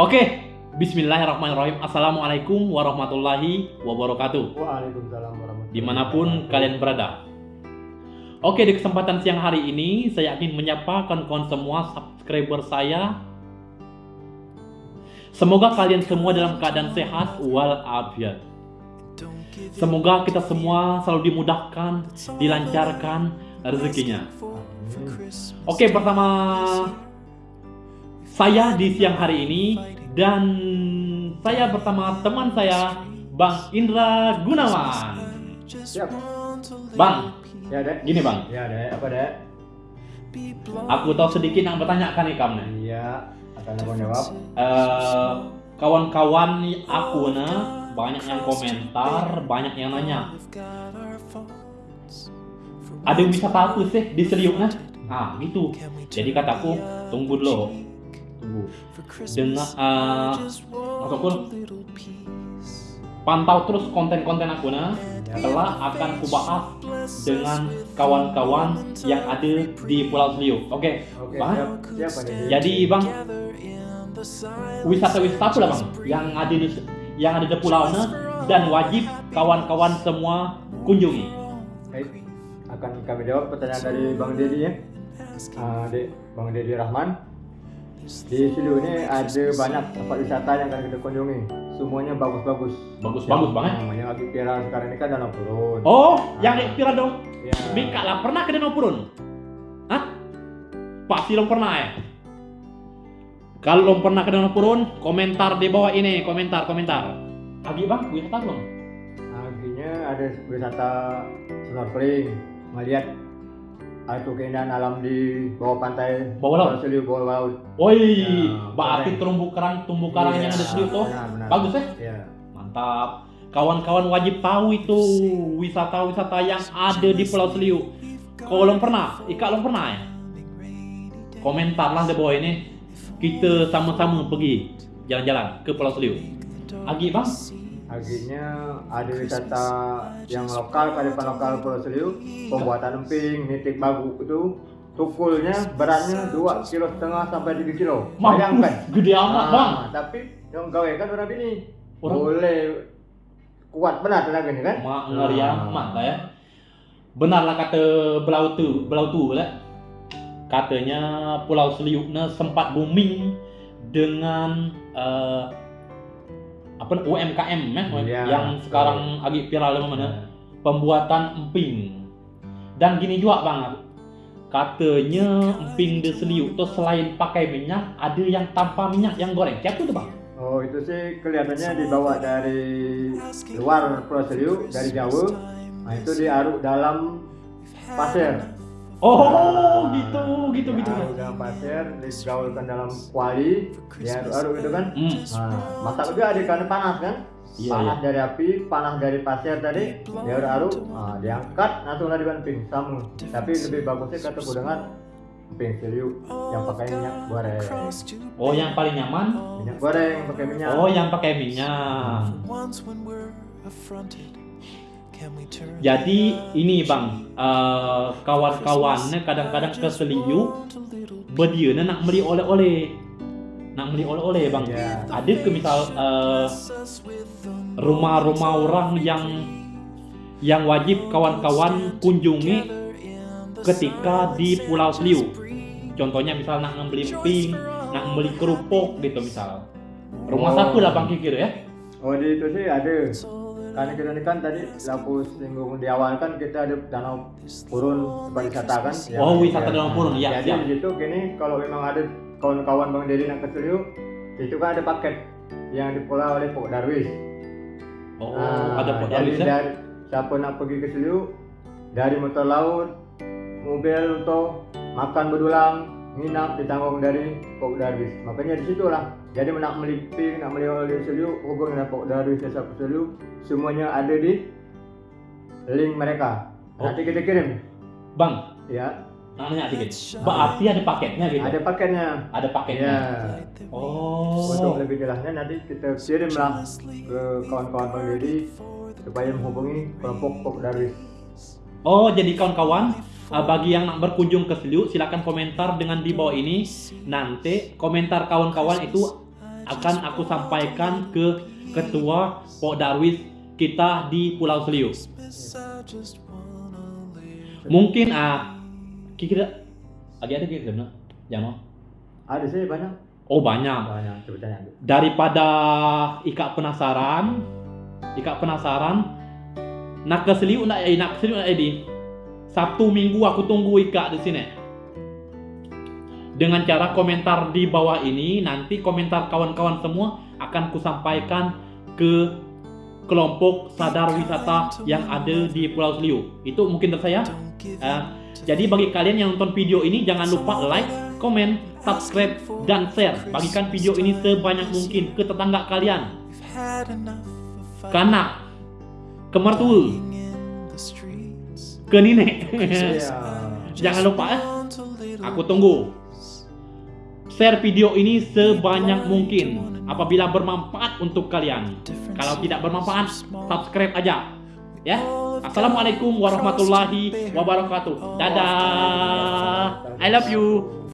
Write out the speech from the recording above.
Oke, Bismillahirrahmanirrahim. Assalamualaikum warahmatullahi wabarakatuh. Waalaikumsalam warahmatullahi Di mana pun kalian berada. Oke, di kesempatan siang hari ini saya ingin menyapa kawan-kawan semua subscriber saya. Semoga kalian semua dalam keadaan sehat walafiat. Semoga kita semua selalu dimudahkan, dilancarkan rezekinya. Oke, pertama saya di siang hari ini dan saya bersama teman saya Bang Indra Gunawan. Siap. Bang, Ya, Dek. gini Bang, Ya, Dek. Apa, Dek? aku tahu sedikit yang bertanyakan nih kamu. Iya, akan aku jawab. Eh, kawan-kawan aku nah banyak yang komentar, banyak yang nanya. Ada wisata apa sih di Seliuk nah? Ah, gitu. Jadi kataku, tunggu dulu. Tunggu. Dengan eh ataupun pantau terus konten-konten aku nah. Setelah akan kubahas dengan kawan-kawan yang ada di Pulau Seliuk. Oke, Oke, Bang. siap. Siap. Jadi bang, wisata-wisata apa lah bang yang ada di yang ada di pulau dan wajib kawan-kawan semua kunjungi. Baik. Akan kami jawab pertanyaan dari Bang Dedi ya. Ah, Dek, Bang Dedi Rahman. Di Silu ini ada banyak tempat wisata yang akan kita kunjungi. Semuanya bagus-bagus. Bagus-bagus banget. Namanya lagi viral sekarang ini kan danau turun. Oh, yang kira dong. Ya. Mika lah pernah ke Danau Purun? Hah? Pasti lo pernah ya? Kalau lo pernah ke Danau Purun, komentar di bawah ini, komentar, komentar. Agi bang, wisata belum? Akhirnya ada wisata snorkeling, melihat itu keindahan alam di bawah pantai Bawah laut? Pulau Seliu bawah laut. Woi, Ya, berarti terumbu karang, tumbuh karang yang ada di situ tuh. Benar, benar. Bagus ya? Iya. Mantap. Kawan-kawan wajib tahu itu wisata-wisata yang ada di Pulau Seliu. Kalau belum pernah, Ika belum pernah ya? Komentar lah di bawah ini. Kita sama-sama pergi jalan-jalan ke Pulau Seliu. Agi bang? Akhirnya ada wisata yang lokal, kearifan lokal Pulau Seliu, pembuatan emping, nitik bagu itu tukulnya beratnya 2 kilo setengah sampai 3 kilo. Bayangkan. Gede amat Ah, bang. Tapi yang gawe kan orang bini. Orang- Boleh kuat benar tenaga ini kan? Mak ngeri Ah. amat lah ya. Benarlah kata belau tu, belau tu lah. Katanya Pulau Seliu ne sempat booming dengan eh, apa UMKM ya, Iya. yang sekarang lagi viral di mana pembuatan emping. Dan gini juga bang, katanya emping di Seliu tuh selain pakai minyak, ada yang tanpa minyak yang goreng. Siapa tuh bang? Oh itu sih kelihatannya dibawa dari luar Pulau Seliu dari Jawa. Nah itu diaruk dalam pasir. Oh, gitu, gitu, gitu. Diaruk dalam pasir, digaulkan dalam kuali, diaruk-aruk gitu kan. Hmm. Nah, masak juga di karena panas kan? Iya, panas dari api, panas dari pasir tadi, diaruk-aruk, nah, diangkat, langsung lagi ping sama. Tapi lebih bagusnya kata dengan ping seliu yang pakai minyak goreng. Oh, yang paling nyaman Minyak goreng pakai minyak. Oh, yang pakai minyak. Jadi ini bang, eh, kawan-kawannya kadang-kadang ke Seliu, berdianya nak beli oleh-oleh, nak beli oleh-oleh bang. Iya. Ada ke misal eh, rumah-rumah orang yang yang wajib kawan-kawan kunjungi ketika di Pulau Seliu. Contohnya misal nak membeli emping, nak membeli kerupuk gitu misal. Rumah Oh. satu lah bang kikir ya. Oh di itu sih ada. Karena kita ini kan tadi laku singgung di awal kan kita ada danau purun tempat wisata kan. Oh, wisata danau purun, ya, Jadi siap. di situ gini kalau memang ada kawan-kawan Bang Dedi nak ke Seliu, itu kan ada paket yang dikelola oleh Pok Darwis. Oh, Nah, ada jadi darwis ya? dari siapa nak pergi ke Seliu dari motor laut, mobil untuk makan berdulang, nginap ditanggung dari Pok Darwis. Makanya di situlah. Jadi nak meliping, nak beli oleh Seliu, hubungi dengan Pok Darwis desa Seliu, semuanya ada di link mereka. Oh. Nanti kita kirim. Bang, Ya, nanya dikit. Berarti ada paketnya gitu? ada paketnya. Ada paketnya. Ya. Oh. Untuk lebih jelasnya nanti kita kirimlah ke kawan-kawan Dedi supaya menghubungi kelompok Pok Darwis. Oh, jadi kawan-kawan, uh, bagi yang nak berkunjung ke Seliu, silakan komentar dengan di bawah ini. Nanti komentar kawan-kawan itu akan aku sampaikan ke ketua Pok Darwis kita di Pulau Seliu. Mungkin ah kira lagi ada kira sebenarnya, jangan. Ada sih banyak. Oh banyak. Banyak. Daripada Ika penasaran, Ika penasaran, nak ke Seliu nak eh nak ke Seliu nak Edi. Sabtu Minggu aku tunggu Ika di sini. Dengan cara komentar di bawah ini, nanti komentar kawan-kawan semua akan kusampaikan ke kelompok sadar wisata yang ada di Pulau Seliu. Itu mungkin dari saya. Eh, jadi bagi kalian yang nonton video ini jangan lupa like, komen, subscribe, dan share. Bagikan video ini sebanyak mungkin ke tetangga kalian. Kanak, ke mertua, ke nenek. Iya. jangan lupa eh. Aku tunggu. Share video ini sebanyak mungkin apabila bermanfaat untuk kalian. Kalau tidak bermanfaat, subscribe aja. Ya. Assalamualaikum warahmatullahi wabarakatuh. Dadah. I love you.